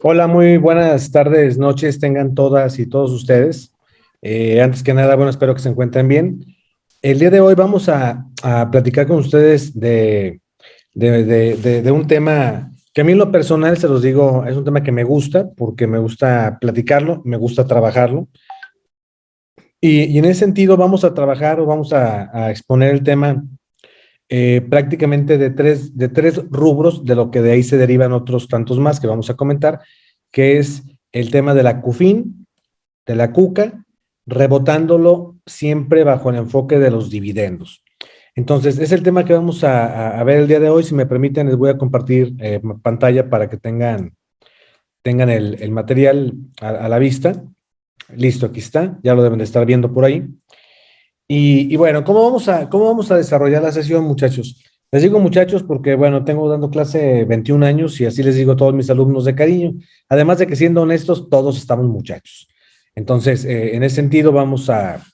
Hola, muy buenas tardes, noches, tengan todas y todos ustedes. Eh, antes que nada, bueno, espero que se encuentren bien. El día de hoy vamos a, platicar con ustedes de, de, un tema que a mí en lo personal, se los digo, es un tema que me gusta, porque me gusta platicarlo, me gusta trabajarlo. Y, en ese sentido vamos a trabajar o vamos a, exponer el tema eh, prácticamente de tres, de tres rubros, de lo que de ahí se derivan otros tantos más que vamos a comentar, que es el tema de la CUFIN, de la CUCA, rebotándolo siempre bajo el enfoque de los dividendos. Entonces, es el tema que vamos a, ver el día de hoy. Si me permiten, les voy a compartir eh, pantalla para que tengan, tengan el, material a la vista. Listo, aquí está, ya lo deben de estar viendo por ahí. Y, bueno, ¿cómo vamos, a, ¿cómo vamos a desarrollar la sesión, muchachos? Les digo muchachos porque, bueno, tengo dando clase 21 años y así les digo a todos mis alumnos de cariño. Además de que siendo honestos, todos estamos muchachos. Entonces, eh, en ese sentido, vamos a,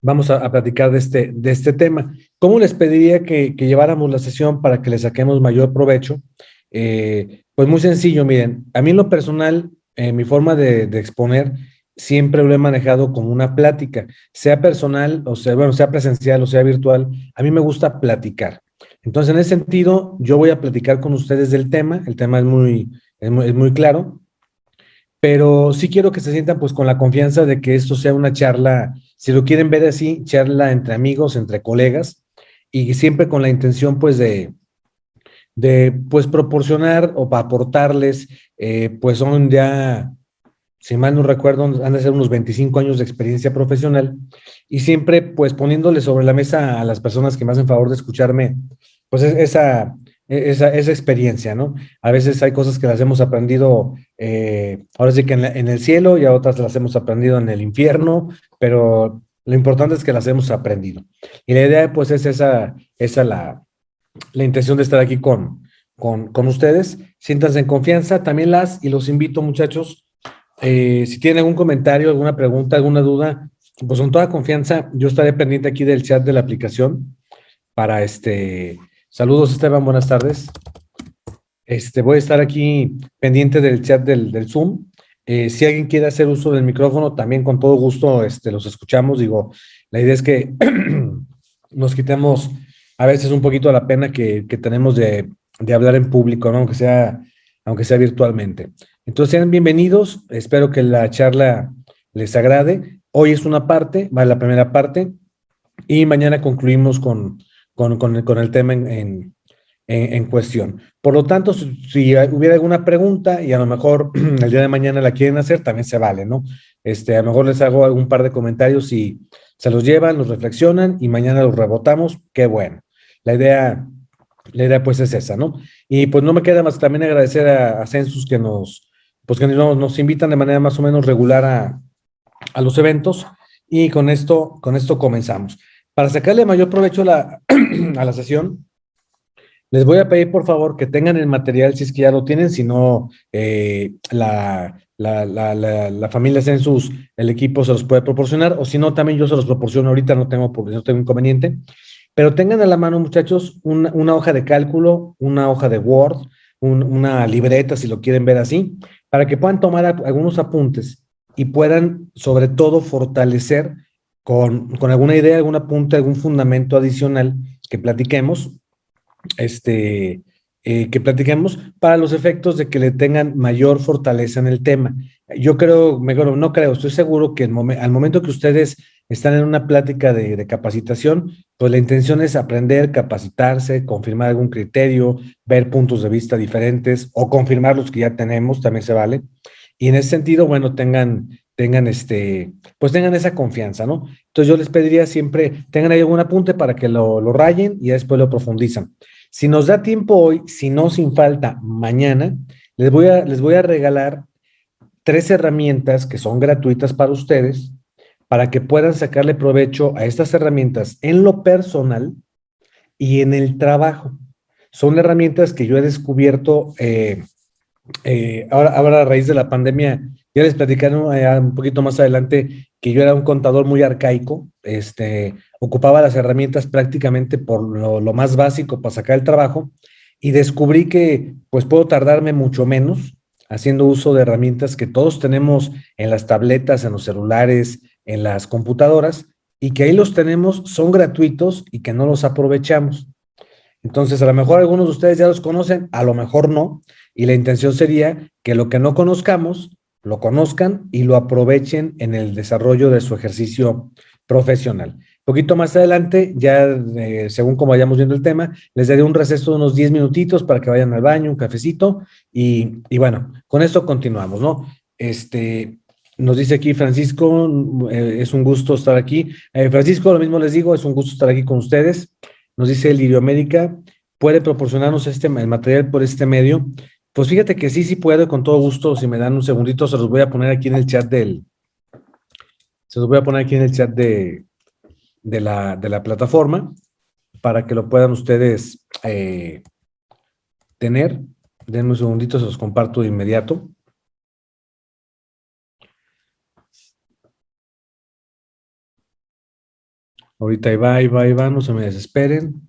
vamos a, platicar de este, de este tema. ¿Cómo les pediría que, lleváramos la sesión para que le saquemos mayor provecho? Eh, pues muy sencillo, miren, a mí en lo personal, eh, mi forma de, de exponer siempre lo he manejado como una plática, sea personal, o sea, bueno, sea presencial o sea virtual, a mí me gusta platicar. Entonces, en ese sentido, yo voy a platicar con ustedes del tema, el tema es muy, es muy, claro, pero sí quiero que se sientan pues con la confianza de que esto sea una charla, si lo quieren ver así, charla entre amigos, entre colegas, y siempre con la intención pues de, de pues proporcionar o para aportarles, eh, pues son ya si mal no recuerdo, han de ser unos 25 años de experiencia profesional y siempre pues poniéndole sobre la mesa a las personas que me hacen favor de escucharme, pues esa, esa, esa experiencia, ¿no? A veces hay cosas que las hemos aprendido, eh, ahora sí que en, el cielo y a otras las hemos aprendido en el infierno, pero lo importante es que las hemos aprendido. Y la idea pues es esa, esa la, la intención de estar aquí con, con, con ustedes. Siéntanse en confianza, también las, y los invito muchachos, eh, si tienen algún comentario, alguna pregunta, alguna duda, pues con toda confianza, yo estaré pendiente aquí del chat de la aplicación para este... Saludos Esteban, buenas tardes. Este, voy a estar aquí pendiente del chat del, Zoom. Eh, si alguien quiere hacer uso del micrófono, también con todo gusto este, los escuchamos. Digo, la idea es que nos quitemos a veces un poquito la pena que, tenemos de, de, hablar en público, aunque, sea, aunque sea virtualmente. Entonces, sean bienvenidos. Espero que la charla les agrade. Hoy es una parte, va la primera parte, y mañana concluimos con, con, el, tema en, en, cuestión. Por lo tanto, si, hubiera alguna pregunta y a lo mejor el día de mañana la quieren hacer, también se vale, ¿no? Este, a lo mejor les hago algún par de comentarios y se los llevan, los reflexionan y mañana los rebotamos, qué bueno. La idea, la idea pues es esa, ¿no? Y pues no me queda más también agradecer a Census que nos, pues que nos, invitan de manera más o menos regular a, los eventos y con esto, con esto comenzamos. Para sacarle mayor provecho a la, a la sesión, les voy a pedir por favor que tengan el material si es que ya lo tienen, si no eh, la, la, la, la, familia Census, el equipo se los puede proporcionar, o si no, también yo se los proporciono ahorita, no tengo, no tengo inconveniente. Pero tengan a la mano, muchachos, una hoja de cálculo, una hoja de Word, una libreta, si lo quieren ver así, para que puedan tomar algunos apuntes y puedan, sobre todo, fortalecer con, con alguna idea, algún apunte, algún fundamento adicional que platiquemos, este, eh, que platiquemos para los efectos de que le tengan mayor fortaleza en el tema. Yo creo, mejor no creo, estoy seguro que al momento que ustedes están en una plática de, capacitación, pues la intención es aprender, capacitarse, confirmar algún criterio, ver puntos de vista diferentes o confirmar los que ya tenemos, también se vale. Y en ese sentido, bueno, tengan, tengan este, pues tengan esa confianza, ¿no? Entonces yo les pediría siempre, tengan ahí algún apunte para que lo, lo rayen y después lo profundizan. Si nos da tiempo hoy, si no sin falta, mañana, les voy a, les voy a regalar tres herramientas que son gratuitas para ustedes, para que puedan sacarle provecho a estas herramientas en lo personal y en el trabajo. Son herramientas que yo he descubierto eh, eh, ahora, a raíz de la pandemia. Ya les platicaré eh, un poquito más adelante que yo era un contador muy arcaico, este, ocupaba las herramientas prácticamente por lo, lo más básico para sacar el trabajo y descubrí que pues puedo tardarme mucho menos haciendo uso de herramientas que todos tenemos en las tabletas, en los celulares, en las computadoras, y que ahí los tenemos, son gratuitos y que no los aprovechamos. Entonces, a lo mejor algunos de ustedes ya los conocen, a lo mejor no, y la intención sería que lo que no conozcamos, lo conozcan y lo aprovechen en el desarrollo de su ejercicio profesional. Poquito más adelante, ya eh, según como vayamos viendo el tema, les daré un receso de unos 10 minutitos para que vayan al baño, un cafecito, y, y bueno, con esto continuamos, ¿no? Este, nos dice aquí Francisco, eh, es un gusto estar aquí. Eh, Francisco, lo mismo les digo, es un gusto estar aquí con ustedes. Nos dice el América, ¿puede proporcionarnos este, el material por este medio? Pues fíjate que sí, sí puedo, con todo gusto. Si me dan un segundito, se los voy a poner aquí en el chat del... Se los voy a poner aquí en el chat de, de, la, de la plataforma para que lo puedan ustedes eh, tener. Denme un segundito, se los comparto de inmediato. Ahorita ahí va, ahí va, ahí va, no se me desesperen.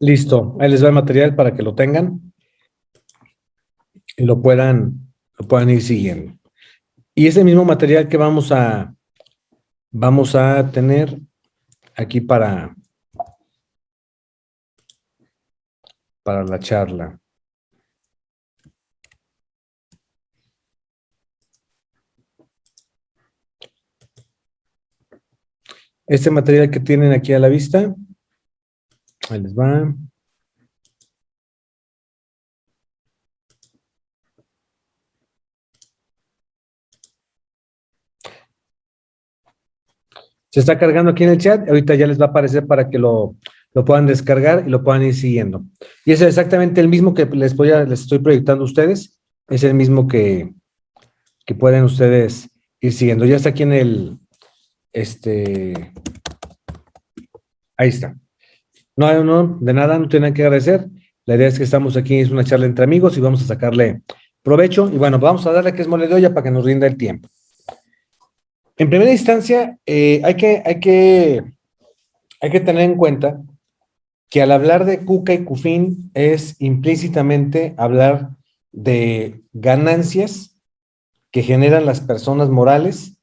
Listo, ahí les va el material para que lo tengan y lo puedan, lo puedan ir siguiendo. Y ese mismo material que vamos a, vamos a tener aquí para, para la charla. Este material que tienen aquí a la vista, ahí les va. Se está cargando aquí en el chat, ahorita ya les va a aparecer para que lo, puedan descargar y lo puedan ir siguiendo. Y es exactamente el mismo que les, voy a, les estoy proyectando a ustedes, es el mismo que, que pueden ustedes ir siguiendo. Ya está aquí en el, este, ahí está. No, no, de nada, no tienen que agradecer. La idea es que estamos aquí, es una charla entre amigos y vamos a sacarle provecho. Y bueno, vamos a darle que es mole de olla para que nos rinda el tiempo. En primera instancia, eh, hay, que, hay, que, tener en cuenta que al hablar de cuca y cufín es implícitamente hablar de ganancias que generan las personas morales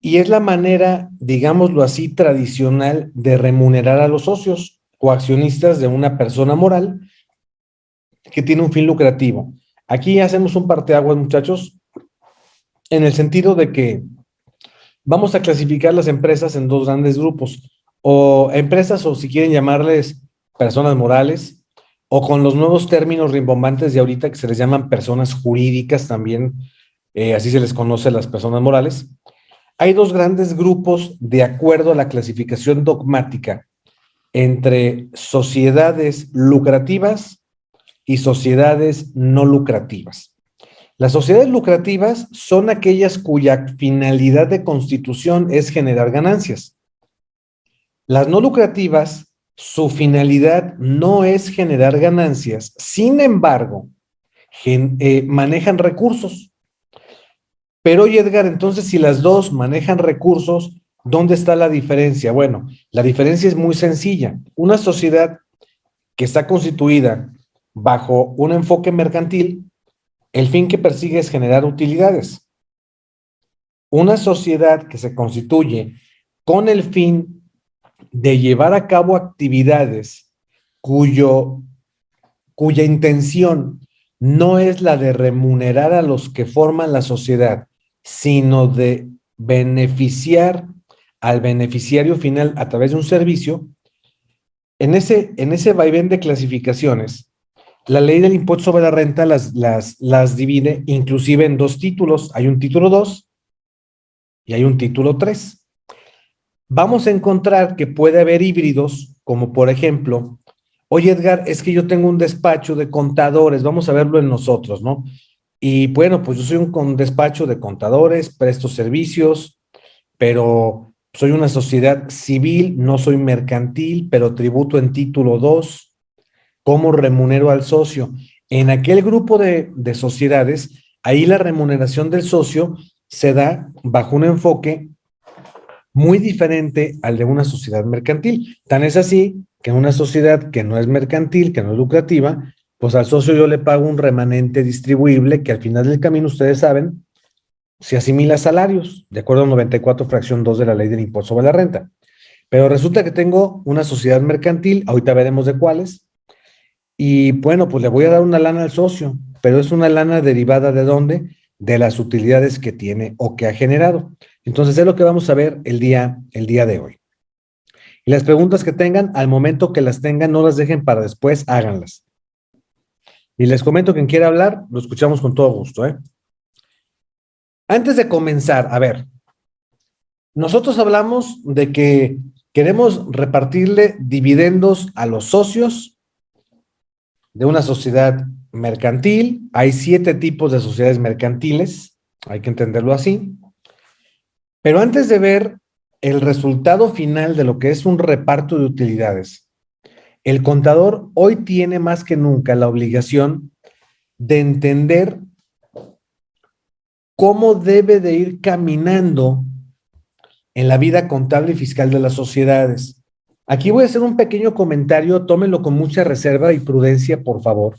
y es la manera, digámoslo así, tradicional de remunerar a los socios o accionistas de una persona moral que tiene un fin lucrativo. Aquí hacemos un parteaguas, muchachos, en el sentido de que vamos a clasificar las empresas en dos grandes grupos, o empresas, o si quieren llamarles personas morales, o con los nuevos términos rimbombantes de ahorita que se les llaman personas jurídicas también, eh, así se les conoce a las personas morales, hay dos grandes grupos de acuerdo a la clasificación dogmática entre sociedades lucrativas y sociedades no lucrativas. Las sociedades lucrativas son aquellas cuya finalidad de constitución es generar ganancias. Las no lucrativas, su finalidad no es generar ganancias, sin embargo, eh, manejan recursos. Pero oye, Edgar, entonces si las dos manejan recursos, ¿dónde está la diferencia? Bueno, la diferencia es muy sencilla. Una sociedad que está constituida bajo un enfoque mercantil, el fin que persigue es generar utilidades. Una sociedad que se constituye con el fin de llevar a cabo actividades cuyo, cuya intención no es la de remunerar a los que forman la sociedad, sino de beneficiar al beneficiario final a través de un servicio, en ese, en ese vaivén de clasificaciones, la ley del impuesto sobre la renta las, las, las divide inclusive en dos títulos. Hay un título 2 y hay un título 3. Vamos a encontrar que puede haber híbridos, como por ejemplo, oye Edgar, es que yo tengo un despacho de contadores, vamos a verlo en nosotros, ¿no? Y bueno, pues yo soy un despacho de contadores, presto servicios, pero soy una sociedad civil, no soy mercantil, pero tributo en título 2. ¿Cómo remunero al socio? En aquel grupo de, de sociedades, ahí la remuneración del socio se da bajo un enfoque muy diferente al de una sociedad mercantil. Tan es así que en una sociedad que no es mercantil, que no es lucrativa, pues al socio yo le pago un remanente distribuible que al final del camino, ustedes saben, se asimila salarios, de acuerdo a 94 fracción 2 de la ley del impuesto sobre la renta. Pero resulta que tengo una sociedad mercantil, ahorita veremos de cuáles, y bueno, pues le voy a dar una lana al socio, pero es una lana derivada de dónde? De las utilidades que tiene o que ha generado. Entonces es lo que vamos a ver el día, el día de hoy. Y las preguntas que tengan, al momento que las tengan, no las dejen para después, háganlas. Y les comento, quien quiera hablar, lo escuchamos con todo gusto. ¿eh? Antes de comenzar, a ver, nosotros hablamos de que queremos repartirle dividendos a los socios de una sociedad mercantil. Hay siete tipos de sociedades mercantiles, hay que entenderlo así. Pero antes de ver el resultado final de lo que es un reparto de utilidades, el contador hoy tiene más que nunca la obligación de entender cómo debe de ir caminando en la vida contable y fiscal de las sociedades. Aquí voy a hacer un pequeño comentario, tómenlo con mucha reserva y prudencia, por favor.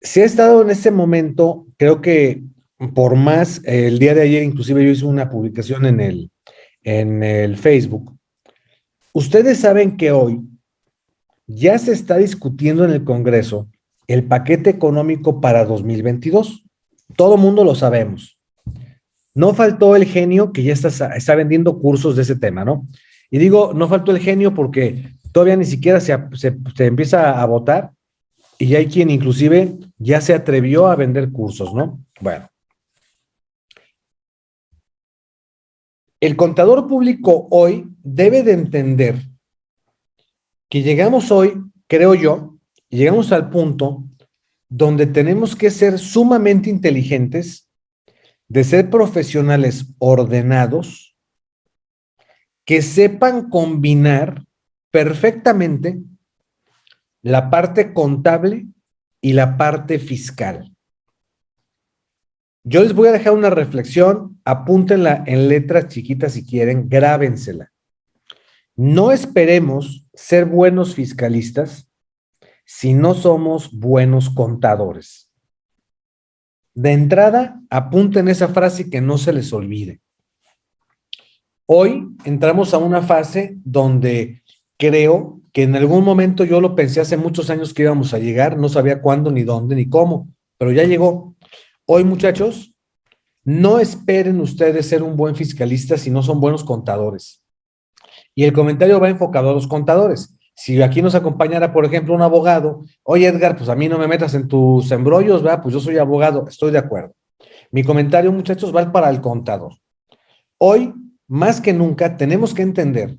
Si ha estado en este momento, creo que por más, el día de ayer inclusive yo hice una publicación en el, en el Facebook. Ustedes saben que hoy ya se está discutiendo en el Congreso el paquete económico para 2022. Todo mundo lo sabemos. No faltó el genio que ya está, está vendiendo cursos de ese tema, ¿no? Y digo, no faltó el genio porque todavía ni siquiera se, empieza a votar y hay quien inclusive ya se atrevió a vender cursos, ¿no? Bueno. El contador público hoy debe de entender que llegamos hoy, creo yo, llegamos al punto donde tenemos que ser sumamente inteligentes, de ser profesionales ordenados, que sepan combinar perfectamente la parte contable y la parte fiscal. Yo les voy a dejar una reflexión, apúntenla en letras chiquitas si quieren, grábensela. No esperemos ser buenos fiscalistas si no somos buenos contadores. De entrada, apunten esa frase que no se les olvide. Hoy entramos a una fase donde creo que en algún momento yo lo pensé hace muchos años que íbamos a llegar, no sabía cuándo, ni dónde, ni cómo, pero ya llegó. Hoy, muchachos, no esperen ustedes ser un buen fiscalista si no son buenos contadores. Y el comentario va enfocado a los contadores. Si aquí nos acompañara, por ejemplo, un abogado, oye Edgar, pues a mí no me metas en tus embrollos, ¿verdad? Pues yo soy abogado, estoy de acuerdo. Mi comentario, muchachos, va para el contador. Hoy más que nunca tenemos que entender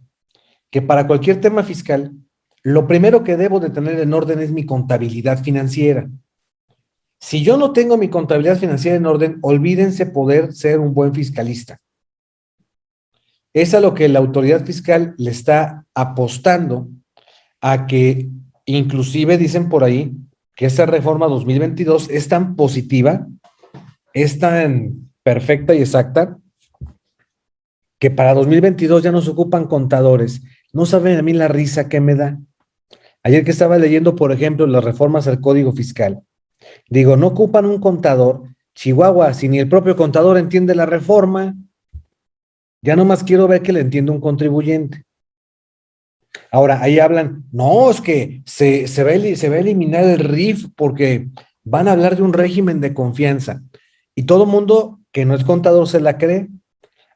que para cualquier tema fiscal, lo primero que debo de tener en orden es mi contabilidad financiera. Si yo no tengo mi contabilidad financiera en orden, olvídense poder ser un buen fiscalista. Es a lo que la autoridad fiscal le está apostando a que inclusive dicen por ahí que esta reforma 2022 es tan positiva, es tan perfecta y exacta, que para 2022 ya no se ocupan contadores. No saben a mí la risa que me da. Ayer que estaba leyendo, por ejemplo, las reformas al Código Fiscal, digo, no ocupan un contador. Chihuahua, si ni el propio contador entiende la reforma, ya nomás quiero ver que le entienda un contribuyente. Ahora, ahí hablan, no, es que se, se, va, se va a eliminar el RIF porque van a hablar de un régimen de confianza. Y todo mundo que no es contador se la cree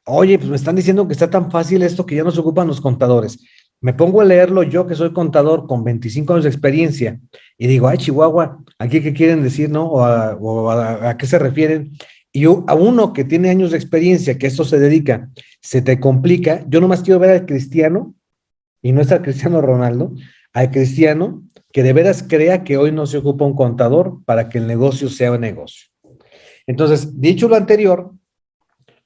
oye, pues me están diciendo que está tan fácil esto que ya no se ocupan los contadores. Me pongo a leerlo yo, que soy contador con 25 años de experiencia, y digo, ay, Chihuahua, ¿aquí qué quieren decir, no? ¿O a, qué se refieren? Y a uno que tiene años de experiencia, que esto se dedica, se te complica. Yo nomás quiero ver al cristiano, y no es al cristiano Ronaldo, al cristiano que de veras crea que hoy no se ocupa un contador para que el negocio sea un negocio. Entonces, dicho lo anterior,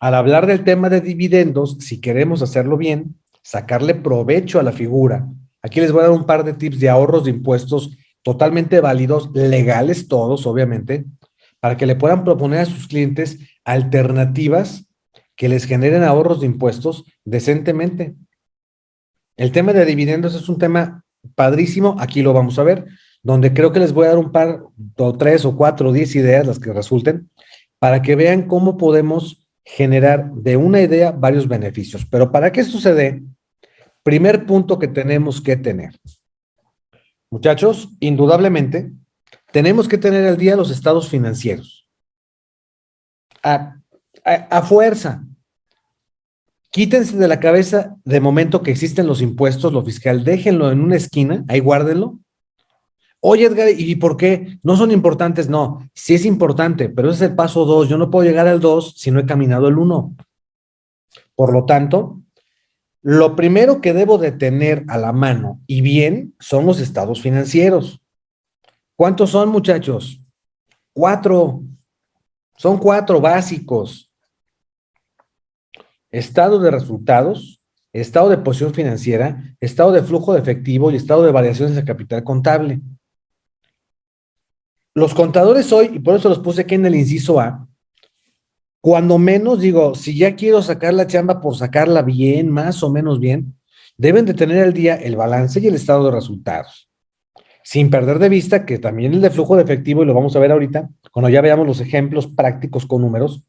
al hablar del tema de dividendos, si queremos hacerlo bien, sacarle provecho a la figura. Aquí les voy a dar un par de tips de ahorros de impuestos totalmente válidos, legales todos, obviamente, para que le puedan proponer a sus clientes alternativas que les generen ahorros de impuestos decentemente. El tema de dividendos es un tema padrísimo, aquí lo vamos a ver. donde creo que les voy a dar un par, o tres o cuatro o diez ideas, las que resulten, para que vean cómo podemos generar de una idea varios beneficios. Pero para que esto se dé, primer punto que tenemos que tener. Muchachos, indudablemente, tenemos que tener al día los estados financieros. A, a fuerza. Quítense de la cabeza de momento que existen los impuestos, lo fiscal, déjenlo en una esquina, ahí guárdenlo, Oye, Edgar, ¿y por qué? No son importantes, no. Sí es importante, pero ese es el paso dos. Yo no puedo llegar al dos si no he caminado el uno. Por lo tanto, lo primero que debo de tener a la mano y bien son los estados financieros. ¿Cuántos son, muchachos? Cuatro. Son cuatro básicos. Estado de resultados, estado de posición financiera, estado de flujo de efectivo y estado de variaciones de capital contable. Los contadores hoy, y por eso los puse aquí en el inciso A, cuando menos digo, si ya quiero sacar la chamba por sacarla bien, más o menos bien, deben de tener al día el balance y el estado de resultados. Sin perder de vista que también el de flujo de efectivo, y lo vamos a ver ahorita, cuando ya veamos los ejemplos prácticos con números,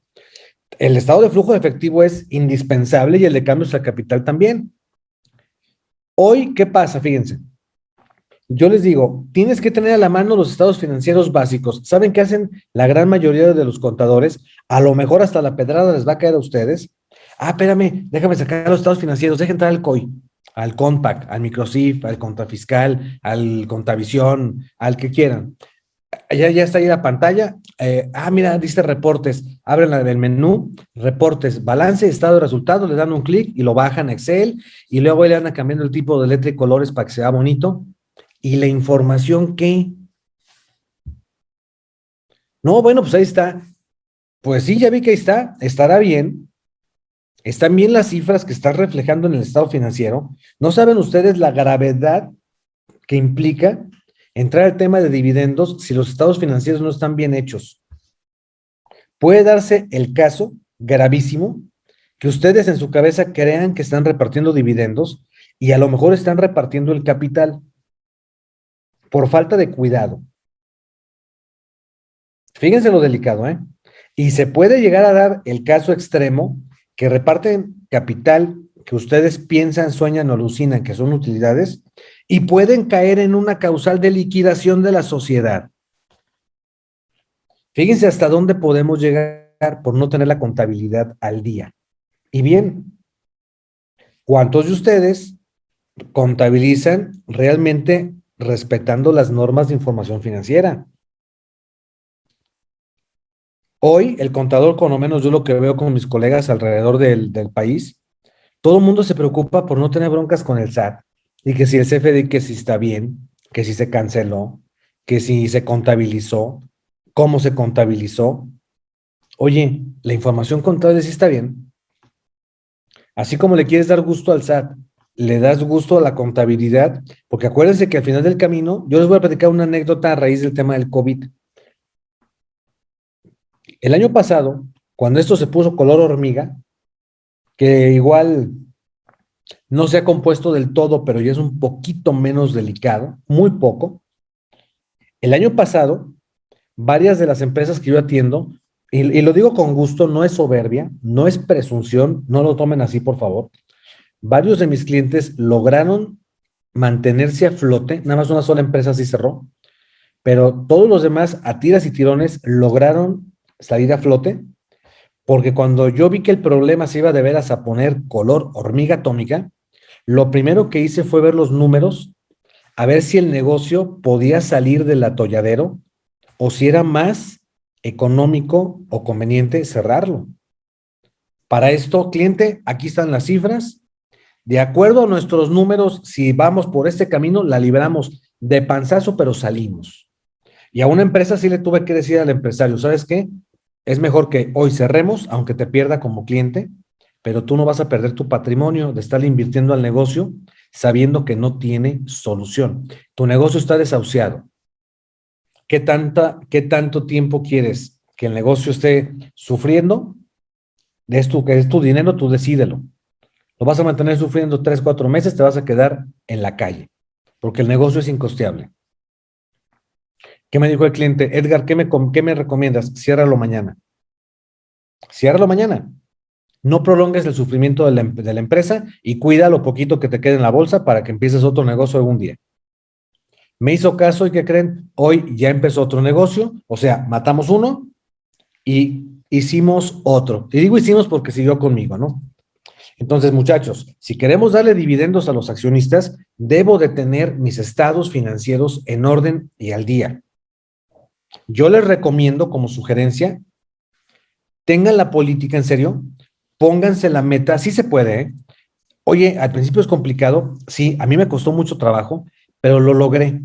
el estado de flujo de efectivo es indispensable y el de cambios al capital también. Hoy, ¿qué pasa? Fíjense, yo les digo, tienes que tener a la mano los estados financieros básicos. ¿Saben qué hacen la gran mayoría de los contadores? A lo mejor hasta la pedrada les va a caer a ustedes. Ah, espérame, déjame sacar los estados financieros, deja entrar al COI, al Compact, al Microsif, al Contrafiscal, al Contavisión, al que quieran. Ya, ya está ahí la pantalla. Eh, ah, mira, dice reportes. Abren del menú, reportes, balance, estado de resultados, le dan un clic y lo bajan a Excel y luego le van cambiando el tipo de letra y colores para que sea bonito ¿Y la información qué? No, bueno, pues ahí está. Pues sí, ya vi que ahí está, estará bien. Están bien las cifras que están reflejando en el estado financiero. ¿No saben ustedes la gravedad que implica entrar al tema de dividendos si los estados financieros no están bien hechos? Puede darse el caso gravísimo que ustedes en su cabeza crean que están repartiendo dividendos y a lo mejor están repartiendo el capital por falta de cuidado. Fíjense lo delicado, ¿eh? Y se puede llegar a dar el caso extremo que reparten capital que ustedes piensan, sueñan o alucinan que son utilidades y pueden caer en una causal de liquidación de la sociedad. Fíjense hasta dónde podemos llegar por no tener la contabilidad al día. Y bien, ¿cuántos de ustedes contabilizan realmente respetando las normas de información financiera. Hoy, el contador, con lo menos yo lo que veo con mis colegas alrededor del, país, todo el mundo se preocupa por no tener broncas con el SAT y que si el CFD, que si está bien, que si se canceló, que si se contabilizó, cómo se contabilizó. Oye, la información contable sí está bien. Así como le quieres dar gusto al SAT le das gusto a la contabilidad, porque acuérdense que al final del camino, yo les voy a platicar una anécdota a raíz del tema del COVID. El año pasado, cuando esto se puso color hormiga, que igual no se ha compuesto del todo, pero ya es un poquito menos delicado, muy poco. El año pasado, varias de las empresas que yo atiendo, y, y lo digo con gusto, no es soberbia, no es presunción, no lo tomen así, por favor varios de mis clientes lograron mantenerse a flote, nada más una sola empresa sí cerró, pero todos los demás a tiras y tirones lograron salir a flote, porque cuando yo vi que el problema se iba de veras a poner color hormiga atómica, lo primero que hice fue ver los números, a ver si el negocio podía salir del atolladero o si era más económico o conveniente cerrarlo. Para esto, cliente, aquí están las cifras, de acuerdo a nuestros números, si vamos por este camino, la libramos de panzazo, pero salimos. Y a una empresa sí le tuve que decir al empresario, ¿sabes qué? Es mejor que hoy cerremos, aunque te pierda como cliente, pero tú no vas a perder tu patrimonio de estar invirtiendo al negocio sabiendo que no tiene solución. Tu negocio está desahuciado. ¿Qué, tanta, qué tanto tiempo quieres que el negocio esté sufriendo? Es tu, que es tu dinero, tú decídelo lo vas a mantener sufriendo tres, cuatro meses, te vas a quedar en la calle, porque el negocio es incosteable. ¿Qué me dijo el cliente? Edgar, ¿qué me, qué me recomiendas? Ciérralo mañana. Ciérralo mañana. No prolongues el sufrimiento de la, de la, empresa y cuida lo poquito que te quede en la bolsa para que empieces otro negocio algún día. Me hizo caso y ¿qué creen? Hoy ya empezó otro negocio, o sea, matamos uno y hicimos otro. Y digo hicimos porque siguió conmigo, ¿no? Entonces, muchachos, si queremos darle dividendos a los accionistas, debo de tener mis estados financieros en orden y al día. Yo les recomiendo como sugerencia, tengan la política en serio, pónganse la meta, sí se puede, ¿eh? Oye, al principio es complicado, sí, a mí me costó mucho trabajo, pero lo logré.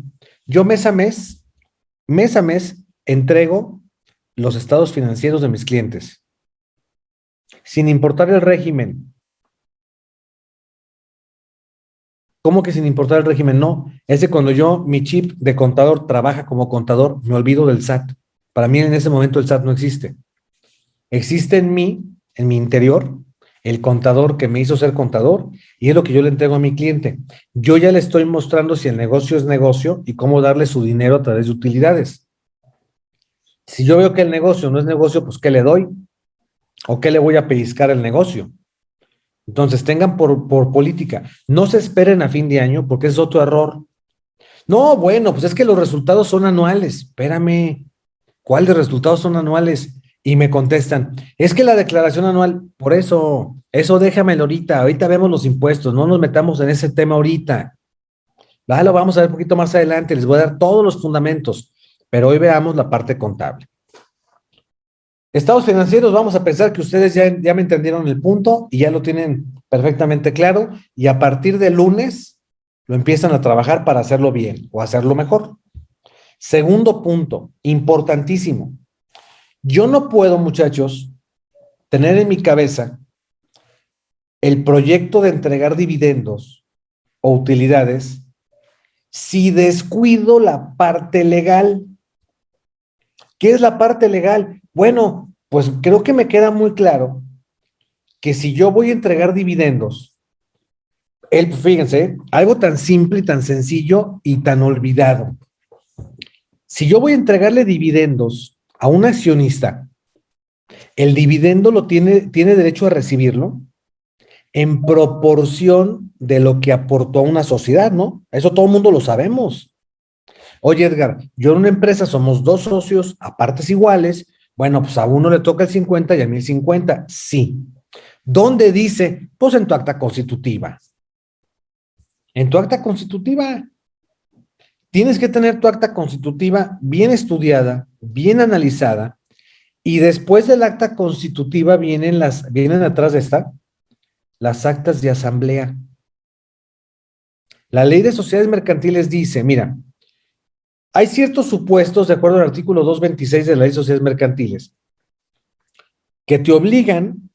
Yo mes a mes, mes a mes, entrego los estados financieros de mis clientes, sin importar el régimen. ¿Cómo que sin importar el régimen? No, es de cuando yo, mi chip de contador trabaja como contador, me olvido del SAT. Para mí en ese momento el SAT no existe. Existe en mí, en mi interior, el contador que me hizo ser contador y es lo que yo le entrego a mi cliente. Yo ya le estoy mostrando si el negocio es negocio y cómo darle su dinero a través de utilidades. Si yo veo que el negocio no es negocio, pues ¿qué le doy? ¿O qué le voy a pellizcar el negocio? Entonces, tengan por, por política, no se esperen a fin de año porque es otro error. No, bueno, pues es que los resultados son anuales. Espérame, ¿cuáles resultados son anuales? Y me contestan, es que la declaración anual, por eso, eso déjamelo ahorita, ahorita vemos los impuestos, no nos metamos en ese tema ahorita. lo vamos a ver un poquito más adelante, les voy a dar todos los fundamentos. Pero hoy veamos la parte contable. Estados financieros, vamos a pensar que ustedes ya, ya me entendieron el punto y ya lo tienen perfectamente claro y a partir de lunes lo empiezan a trabajar para hacerlo bien o hacerlo mejor. Segundo punto, importantísimo. Yo no puedo, muchachos, tener en mi cabeza el proyecto de entregar dividendos o utilidades si descuido la parte legal. ¿Qué es la parte legal? Bueno, pues creo que me queda muy claro que si yo voy a entregar dividendos, el, fíjense, algo tan simple y tan sencillo y tan olvidado. Si yo voy a entregarle dividendos a un accionista, el dividendo lo tiene, tiene derecho a recibirlo en proporción de lo que aportó a una sociedad, ¿no? Eso todo el mundo lo sabemos. Oye, Edgar, yo en una empresa somos dos socios a partes iguales. Bueno, pues a uno le toca el 50 y a mí el 50. Sí. ¿Dónde dice? Pues en tu acta constitutiva. En tu acta constitutiva. Tienes que tener tu acta constitutiva bien estudiada, bien analizada, y después del acta constitutiva vienen las, vienen atrás de esta, las actas de asamblea. La ley de sociedades mercantiles dice, mira, hay ciertos supuestos, de acuerdo al artículo 226 de la Ley de Sociedades Mercantiles, que te obligan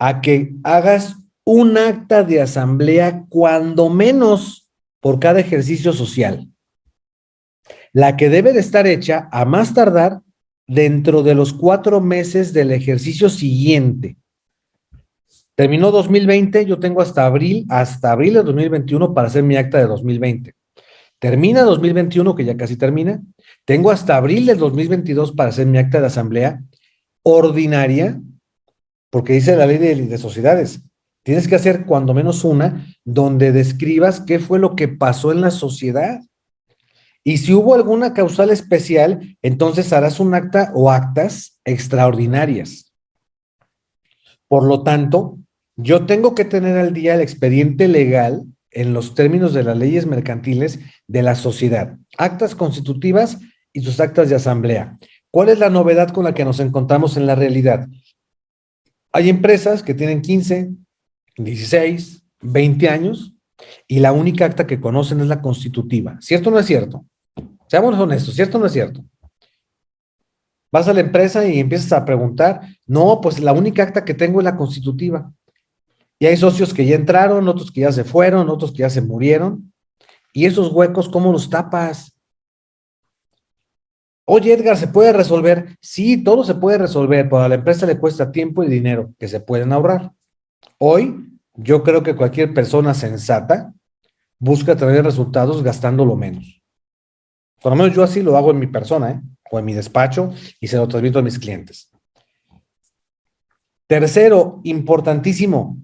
a que hagas un acta de asamblea cuando menos por cada ejercicio social. La que debe de estar hecha a más tardar dentro de los cuatro meses del ejercicio siguiente. Terminó 2020, yo tengo hasta abril, hasta abril de 2021 para hacer mi acta de 2020. Termina 2021, que ya casi termina. Tengo hasta abril del 2022 para hacer mi acta de asamblea ordinaria, porque dice la ley de, sociedades. Tienes que hacer cuando menos una donde describas qué fue lo que pasó en la sociedad. Y si hubo alguna causal especial, entonces harás un acta o actas extraordinarias. Por lo tanto, yo tengo que tener al día el expediente legal en los términos de las leyes mercantiles de la sociedad, actas constitutivas y sus actas de asamblea. ¿Cuál es la novedad con la que nos encontramos en la realidad? Hay empresas que tienen 15, 16, 20 años y la única acta que conocen es la constitutiva. ¿Cierto o no es cierto? Seamos honestos, ¿cierto o no es cierto? Vas a la empresa y empiezas a preguntar, no, pues la única acta que tengo es la constitutiva. Y hay socios que ya entraron, otros que ya se fueron, otros que ya se murieron. ¿Y esos huecos cómo los tapas? Oye, Edgar, ¿se puede resolver? Sí, todo se puede resolver, pero a la empresa le cuesta tiempo y dinero que se pueden ahorrar. Hoy, yo creo que cualquier persona sensata busca tener resultados gastando lo menos. Por lo menos yo así lo hago en mi persona, ¿eh? o en mi despacho, y se lo transmito a mis clientes. Tercero, importantísimo,